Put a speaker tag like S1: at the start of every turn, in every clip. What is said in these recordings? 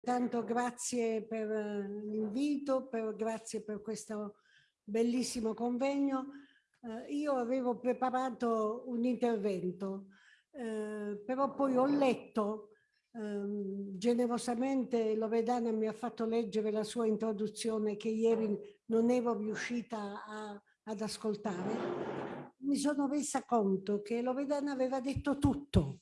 S1: Tanto grazie per l'invito, grazie per questo bellissimo convegno. Eh, io avevo preparato un intervento, eh, però poi ho letto eh, generosamente Loredana mi ha fatto leggere la sua introduzione che ieri non ero riuscita a, ad ascoltare. Mi sono resa conto che Loredana aveva detto tutto.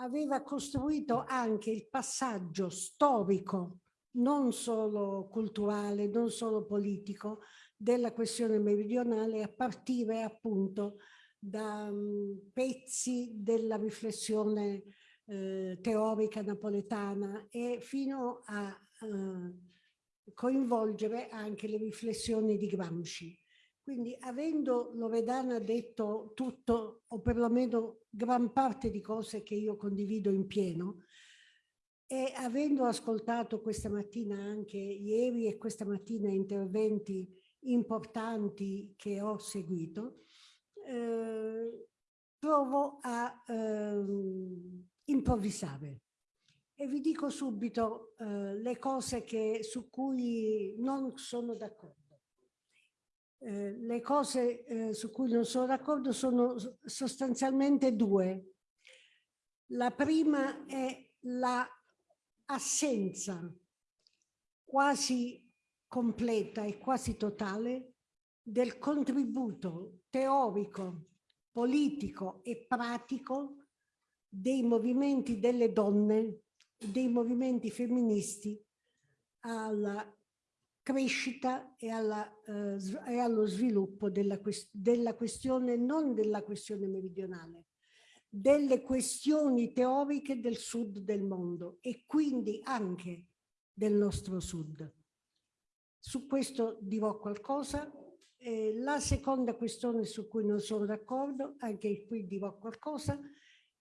S1: Aveva costruito anche il passaggio storico, non solo culturale, non solo politico, della questione meridionale a partire appunto da um, pezzi della riflessione eh, teorica napoletana e fino a eh, coinvolgere anche le riflessioni di Gramsci. Quindi avendo Loredana detto tutto o perlomeno gran parte di cose che io condivido in pieno e avendo ascoltato questa mattina anche ieri e questa mattina interventi importanti che ho seguito, eh, provo a eh, improvvisare. E vi dico subito eh, le cose che, su cui non sono d'accordo. Eh, le cose eh, su cui non sono d'accordo sono sostanzialmente due. La prima è l'assenza la quasi completa e quasi totale del contributo teorico, politico e pratico dei movimenti delle donne, dei movimenti femministi alla crescita e, alla, eh, e allo sviluppo della, della questione, non della questione meridionale, delle questioni teoriche del sud del mondo e quindi anche del nostro sud. Su questo dirò qualcosa. Eh, la seconda questione su cui non sono d'accordo, anche qui dirò qualcosa,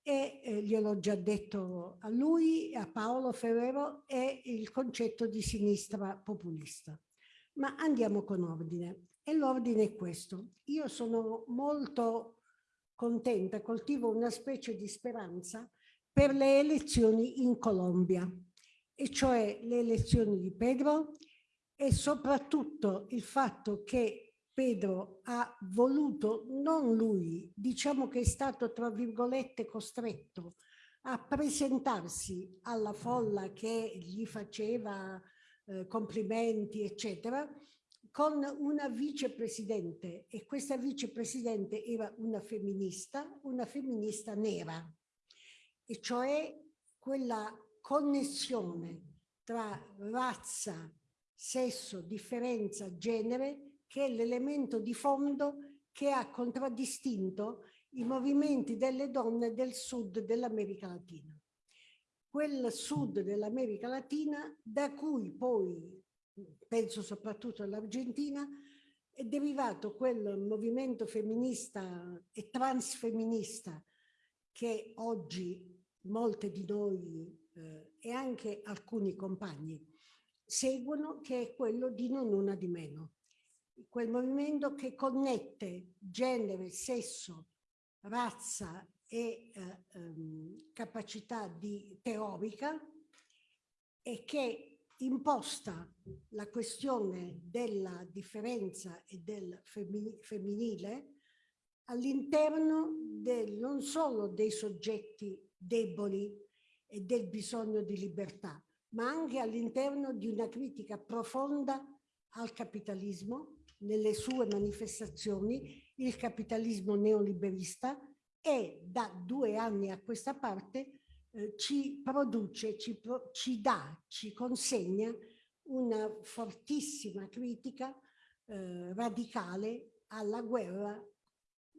S1: e eh, gliel'ho già detto a lui, a Paolo Ferrero, è il concetto di sinistra populista. Ma andiamo con ordine. E l'ordine è questo. Io sono molto contenta, coltivo una specie di speranza per le elezioni in Colombia, e cioè le elezioni di Pedro e soprattutto il fatto che Pedro ha voluto, non lui, diciamo che è stato tra virgolette costretto a presentarsi alla folla che gli faceva eh, complimenti, eccetera, con una vicepresidente. E questa vicepresidente era una femminista, una femminista nera, e cioè quella connessione tra razza, sesso, differenza, genere, che è l'elemento di fondo che ha contraddistinto i movimenti delle donne del sud dell'America Latina. Quel sud dell'America Latina da cui poi, penso soprattutto all'Argentina, è derivato quel movimento femminista e transfemminista che oggi molte di noi eh, e anche alcuni compagni seguono, che è quello di non una di meno. Quel movimento che connette genere, sesso, razza e eh, ehm, capacità di teorica e che imposta la questione della differenza e del femminile all'interno non solo dei soggetti deboli e del bisogno di libertà, ma anche all'interno di una critica profonda al capitalismo, nelle sue manifestazioni, il capitalismo neoliberista e da due anni a questa parte eh, ci produce, ci, pro, ci dà, ci consegna una fortissima critica eh, radicale alla guerra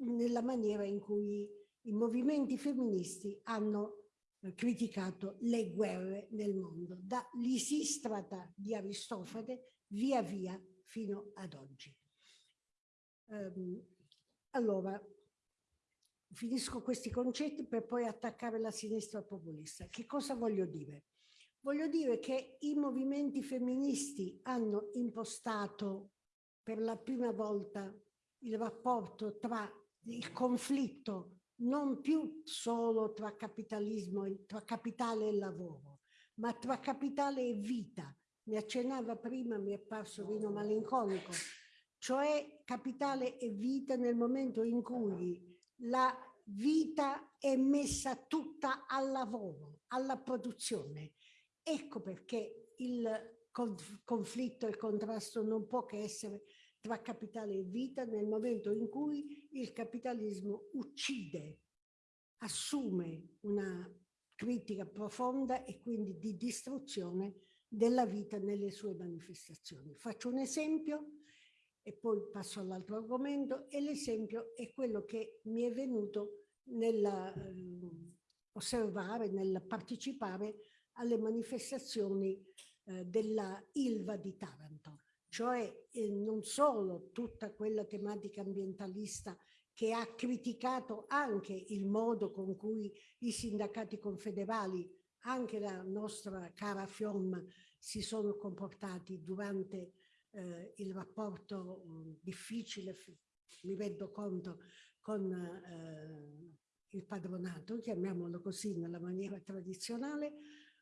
S1: nella maniera in cui i movimenti femministi hanno criticato le guerre nel mondo, da Lisistrata di Aristofane via via fino ad oggi. Um, allora, finisco questi concetti per poi attaccare la sinistra populista. Che cosa voglio dire? Voglio dire che i movimenti femministi hanno impostato per la prima volta il rapporto tra il conflitto non più solo tra capitalismo, tra capitale e lavoro, ma tra capitale e vita. Ne accennava prima, mi è parso vino malinconico, cioè capitale e vita nel momento in cui la vita è messa tutta al lavoro, alla produzione. Ecco perché il conflitto e il contrasto non può che essere tra capitale e vita nel momento in cui il capitalismo uccide, assume una critica profonda e quindi di distruzione della vita nelle sue manifestazioni. Faccio un esempio e poi passo all'altro argomento e l'esempio è quello che mi è venuto nell'osservare, ehm, nel partecipare alle manifestazioni eh, della Ilva di Taranto, cioè eh, non solo tutta quella tematica ambientalista che ha criticato anche il modo con cui i sindacati confederali, anche la nostra cara FIOM, si sono comportati durante eh, il rapporto mh, difficile, mi rendo conto, con eh, il padronato, chiamiamolo così nella maniera tradizionale,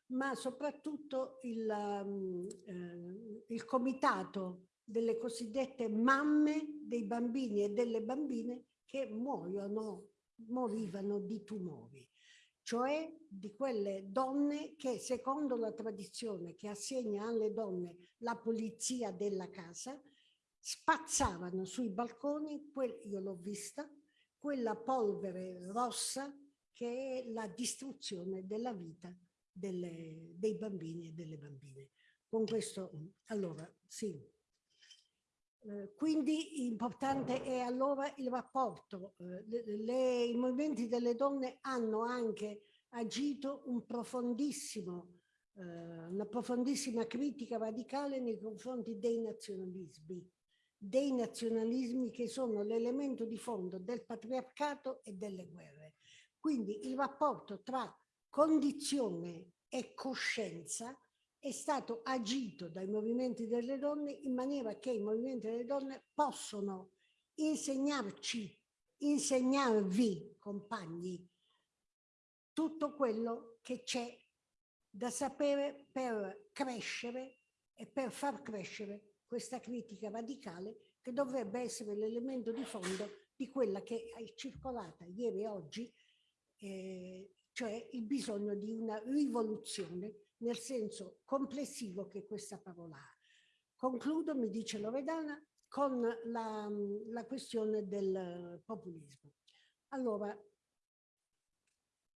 S1: ma soprattutto il, um, eh, il comitato delle cosiddette mamme dei bambini e delle bambine che muoiono, morivano di tumori, cioè di quelle donne che secondo la tradizione che assegna alle donne la polizia della casa, spazzavano sui balconi, io l'ho vista, quella polvere rossa che è la distruzione della vita delle, dei bambini e delle bambine. Con questo, allora, sì. Eh, quindi importante è allora il rapporto. Eh, le, le, I movimenti delle donne hanno anche agito un eh, una profondissima critica radicale nei confronti dei nazionalismi, dei nazionalismi che sono l'elemento di fondo del patriarcato e delle guerre. Quindi il rapporto tra condizione e coscienza è stato agito dai movimenti delle donne in maniera che i movimenti delle donne possono insegnarci, insegnarvi, compagni, tutto quello che c'è da sapere per crescere e per far crescere questa critica radicale che dovrebbe essere l'elemento di fondo di quella che è circolata ieri e oggi eh, cioè il bisogno di una rivoluzione nel senso complessivo che questa parola ha. Concludo, mi dice Loredana, con la, la questione del populismo. Allora,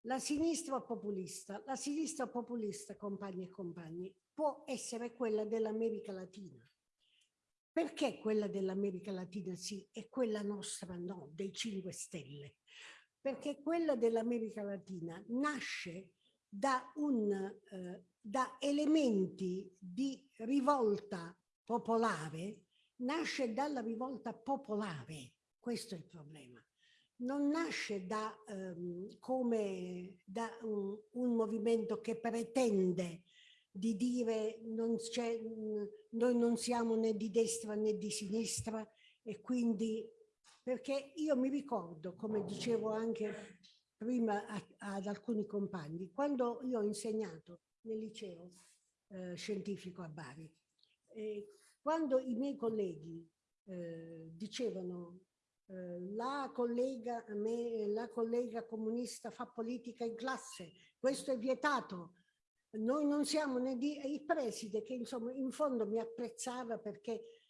S1: la sinistra populista, la sinistra populista, compagni e compagni, può essere quella dell'America Latina. Perché quella dell'America Latina sì e quella nostra no, dei 5 Stelle? perché quella dell'America Latina nasce da, un, eh, da elementi di rivolta popolare, nasce dalla rivolta popolare, questo è il problema. Non nasce da, um, come da un, un, movimento che pretende di dire non noi non siamo né di destra né di sinistra e quindi perché io mi ricordo, come dicevo anche prima a, ad alcuni compagni, quando io ho insegnato nel liceo eh, scientifico a Bari, eh, quando i miei colleghi eh, dicevano eh, la collega, me, la collega comunista fa politica in classe, questo è vietato, noi non siamo né di... il preside che insomma in fondo mi apprezzava perché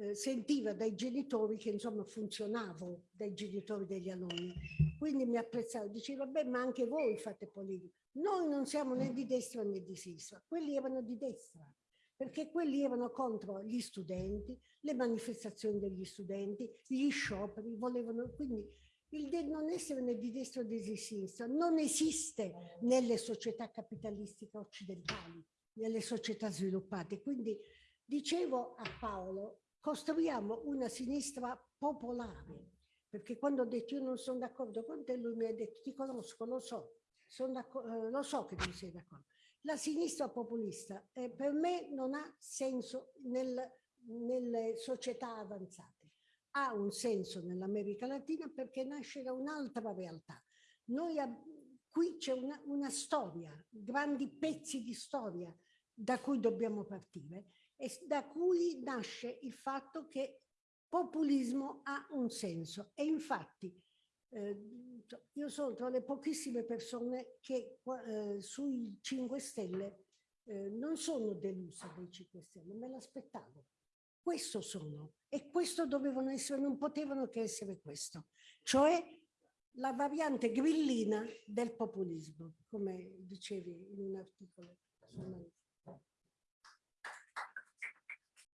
S1: eh, sentiva dai genitori che insomma funzionavo dai genitori degli alunni. Quindi mi apprezzava, diceva, beh, ma anche voi fate politica. Noi non siamo né di destra né di sinistra, quelli erano di destra, perché quelli erano contro gli studenti, le manifestazioni degli studenti, gli scioperi, volevano, quindi il non essere né di destra né di sinistra non esiste nelle società capitalistiche occidentali, nelle società sviluppate. Quindi dicevo a Paolo, costruiamo una sinistra popolare, perché quando ho detto io non sono d'accordo con te, lui mi ha detto ti conosco, lo so, eh, lo so che non sei d'accordo. La sinistra populista eh, per me non ha senso nel, nelle società avanzate, ha un senso nell'America Latina perché nasce da un'altra realtà. Noi qui c'è una, una storia, grandi pezzi di storia da cui dobbiamo partire e da cui nasce il fatto che populismo ha un senso e infatti eh, io sono tra le pochissime persone che eh, sui 5 Stelle eh, non sono delusa dei 5 Stelle, me l'aspettavo. Questo sono e questo dovevano essere, non potevano che essere questo, cioè la variante grillina del populismo, come dicevi in un articolo.